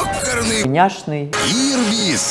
ёкарный, няшный, Ірвіс.